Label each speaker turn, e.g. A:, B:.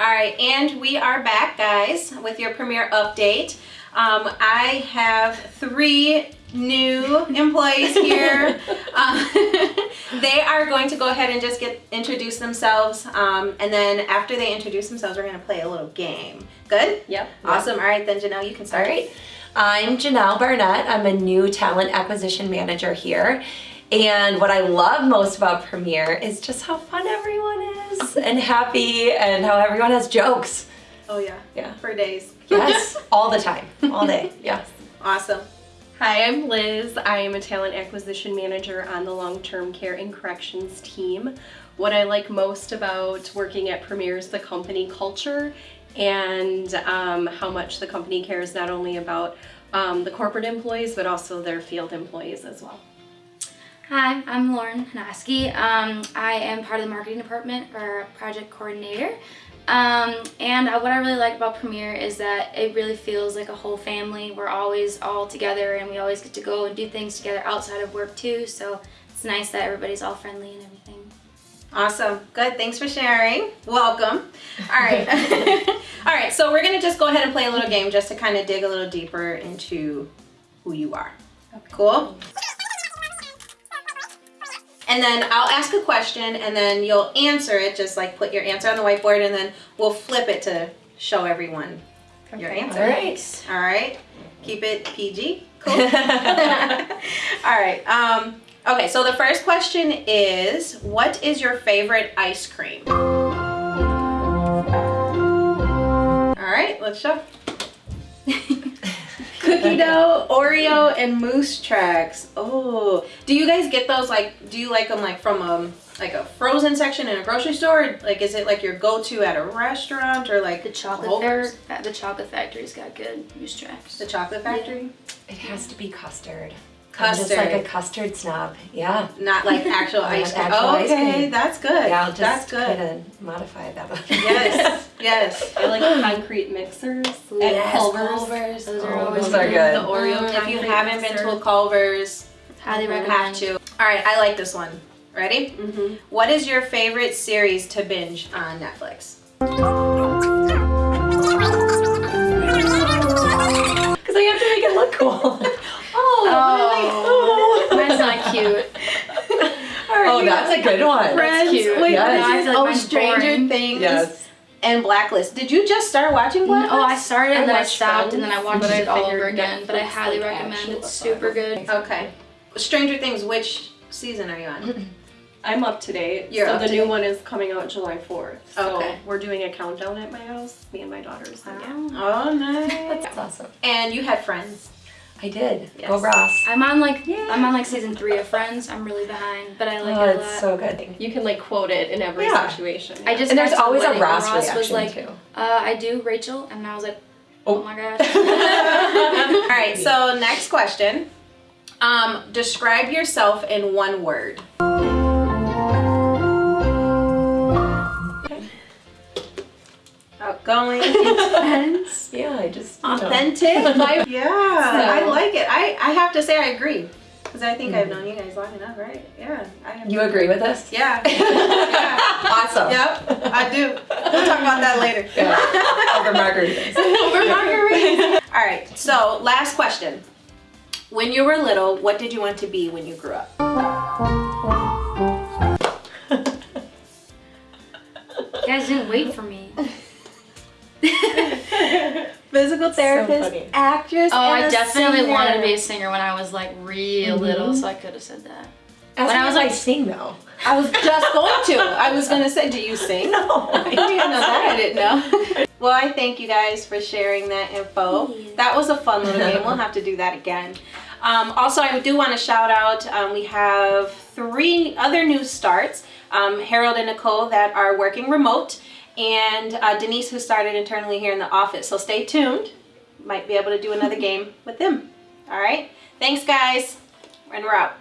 A: All right, and we are back, guys, with your premiere update. Um, I have three new employees here. Um, they are going to go ahead and just get introduce themselves, um, and then after they introduce themselves, we're going to play a little game. Good?
B: Yep.
A: Awesome. All right, then Janelle, you can start.
C: right. I'm Janelle Barnett. I'm a new talent acquisition manager here. And what I love most about Premiere is just how fun everyone is and happy and how everyone has jokes.
A: Oh yeah.
C: Yeah.
A: For days.
C: Yes, all the time, all day. Yes.
A: Awesome.
B: Hi, I'm Liz. I am a talent acquisition manager on the long-term care and corrections team. What I like most about working at Premier is the company culture and um, how much the company cares not only about um, the corporate employees but also their field employees as well.
D: Hi, I'm Lauren Hanaski. Um, I am part of the marketing department or project coordinator. Um, and what I really like about Premiere is that it really feels like a whole family. We're always all together and we always get to go and do things together outside of work too. So it's nice that everybody's all friendly and everything.
A: Awesome. Good. Thanks for sharing. Welcome. All right. All right. So we're going to just go ahead and play a little game just to kind of dig a little deeper into who you are. Cool? And then I'll ask a question and then you'll answer it. Just like put your answer on the whiteboard and then we'll flip it to show everyone your answer.
C: All right.
A: All right. Keep it PG. Cool. All right. Um, okay, so the first question is what is your favorite ice cream? All right, let's show. Cookie dough, Oreo, and Moose Tracks. Oh, do you guys get those like? Do you like them like from um like a frozen section in a grocery store? Like, is it like your go-to at a restaurant or like
D: The chocolate
A: Culver's?
D: fair, the chocolate factory's got good moose tracks.
A: The Chocolate Factory?
C: It has to be custard. I'm just like a custard snob. Yeah.
A: Not like actual ice cream.
C: actual
A: Oh,
C: ice
A: okay,
C: cream.
A: that's good.
C: Yeah, I'll just
A: that's good.
C: kind of modify that. one.
A: Yes, yes.
B: I like concrete mixers
D: Ooh,
B: at
D: yes,
B: Culver's.
D: Culver's. Those are
C: Oh,
D: always
C: those are good.
B: The Oreo
A: Mm, if you haven't been to a
B: mixer.
A: Culver's,
D: Highly
A: you
D: recommend.
A: have to. All right, I like this one. Ready?
B: Mhm.
A: What is your favorite series to binge on Netflix?
C: Because I have to make it look cool.
D: Oh, mine's not cute.
C: Oh, that's a good one.
A: Friends.
D: cute.
A: Wait,
C: Yes.
A: what is it?
D: I feel like
A: Oh, Stranger
D: boring.
A: Things
C: Yes.
A: and Blacklist. Did you just start watching Blacklist?
D: Oh, I started and
B: I
D: then I
B: watched
D: stopped and then I watched
B: but I
D: it all over again. But I highly
B: like,
D: recommend.
B: actual
D: It's super good.
A: Okay. Stranger Things, which season are you on?
B: I'm up to date.
A: You're
B: so
A: up
B: the
A: to
B: new
A: date.
B: one is coming out July 4th. So
A: Okay.
B: we're doing a countdown at my house, me and my daughters. So yeah.
A: Oh, nice.
C: That's awesome.
A: And you had friends.
C: I did.
A: Yes.
C: Go Ross.
D: I'm on like I'm on like season three of Friends. I'm really behind, but I like
C: oh,
D: it a lot.
C: it's so good.
B: You can like quote it in every
C: Yeah.
B: situation.
D: I just
C: And there's
D: got to the
C: always a
D: wedding where
C: Ross
D: was
C: reaction
D: like,
C: too.
D: Uh, I do Rachel, and I was like,
C: Oh.
D: oh, my gosh.
A: All right, so next question. Um, describe yourself in one word. Outgoing, intense,
C: Yeah, I just you know.
A: authentic. yeah, I like it. I, I have to say I agree. Because I think I've mm. known you guys long enough, right? Yeah. I have
C: You agree with us?
A: Yeah. yeah.
C: Awesome.
A: Yep, I do. We'll talk about that later.
C: Yeah. Over margaritas.
A: Over margaritas. All right, so last question. When you were little, what did you want to be when you grew up?
D: you guys didn't wait for me.
A: Physical therapist,
C: funny.
A: actress,
D: Oh,
A: and
D: I
A: a
D: definitely
A: singer.
D: wanted to be a singer when I was like real little, so I could have said that.
C: As
D: When I was
C: I
D: like-
C: sing though.
A: I was just going to. I was going to say, do you sing?
C: No,
A: I didn't even know that. I didn't know. Well, I thank you guys for sharing that info.
D: Yeah.
A: That was a fun little game. We'll have to do that again. Um, also, I do want to shout out, um, we have three other new starts. Um, Harold and Nicole that are working remote and uh, Denise who started internally here in the office. So stay tuned. Might be able to do another game with them. All right. Thanks guys. And we're out.